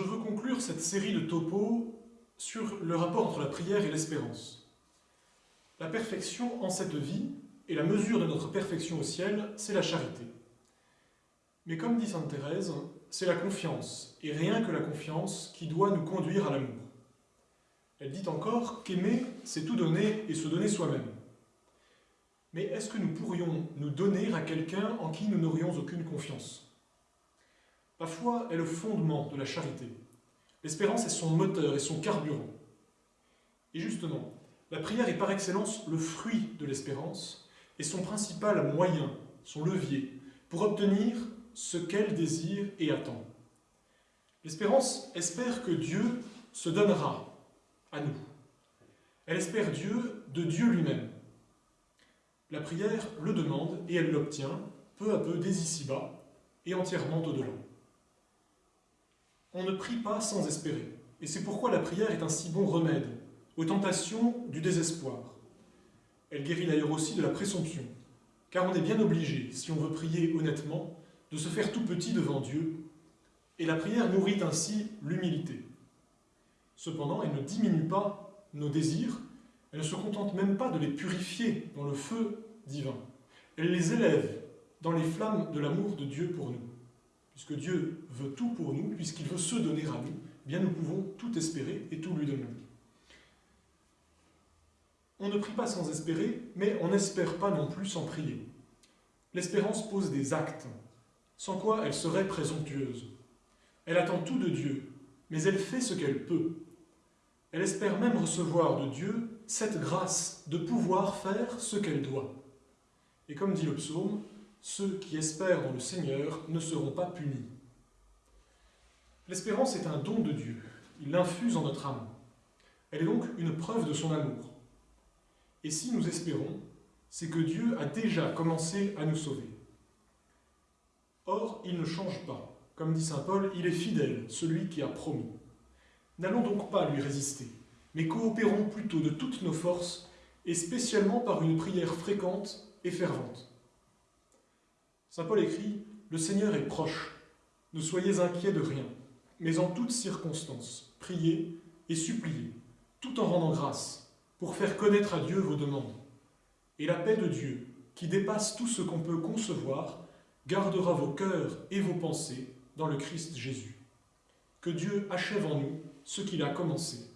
je veux conclure cette série de topos sur le rapport entre la prière et l'espérance. La perfection en cette vie et la mesure de notre perfection au ciel, c'est la charité. Mais comme dit Sainte Thérèse, c'est la confiance, et rien que la confiance, qui doit nous conduire à l'amour. Elle dit encore qu'aimer, c'est tout donner et se donner soi-même. Mais est-ce que nous pourrions nous donner à quelqu'un en qui nous n'aurions aucune confiance? La foi est le fondement de la charité. L'espérance est son moteur et son carburant. Et justement, la prière est par excellence le fruit de l'espérance et son principal moyen, son levier, pour obtenir ce qu'elle désire et attend. L'espérance espère que Dieu se donnera à nous. Elle espère Dieu de Dieu lui-même. La prière le demande et elle l'obtient, peu à peu dès ici-bas et entièrement au-delà. On ne prie pas sans espérer, et c'est pourquoi la prière est un si bon remède aux tentations du désespoir. Elle guérit d'ailleurs aussi de la présomption, car on est bien obligé, si on veut prier honnêtement, de se faire tout petit devant Dieu, et la prière nourrit ainsi l'humilité. Cependant, elle ne diminue pas nos désirs, elle ne se contente même pas de les purifier dans le feu divin. Elle les élève dans les flammes de l'amour de Dieu pour nous. Puisque Dieu veut tout pour nous, puisqu'il veut se donner à nous, eh bien nous pouvons tout espérer et tout lui donner. On ne prie pas sans espérer, mais on n'espère pas non plus sans prier. L'espérance pose des actes, sans quoi elle serait présomptueuse. Elle attend tout de Dieu, mais elle fait ce qu'elle peut. Elle espère même recevoir de Dieu cette grâce de pouvoir faire ce qu'elle doit. Et comme dit le psaume, ceux qui espèrent dans le Seigneur ne seront pas punis. L'espérance est un don de Dieu, il l'infuse en notre âme. Elle est donc une preuve de son amour. Et si nous espérons, c'est que Dieu a déjà commencé à nous sauver. Or, il ne change pas. Comme dit saint Paul, il est fidèle, celui qui a promis. N'allons donc pas lui résister mais coopérons plutôt de toutes nos forces, et spécialement par une prière fréquente et fervente. Saint Paul écrit « Le Seigneur est proche, ne soyez inquiets de rien, mais en toutes circonstances, priez et suppliez, tout en rendant grâce, pour faire connaître à Dieu vos demandes. Et la paix de Dieu, qui dépasse tout ce qu'on peut concevoir, gardera vos cœurs et vos pensées dans le Christ Jésus. Que Dieu achève en nous ce qu'il a commencé.